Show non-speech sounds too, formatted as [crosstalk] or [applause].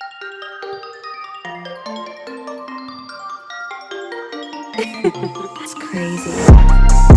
[laughs] it's crazy.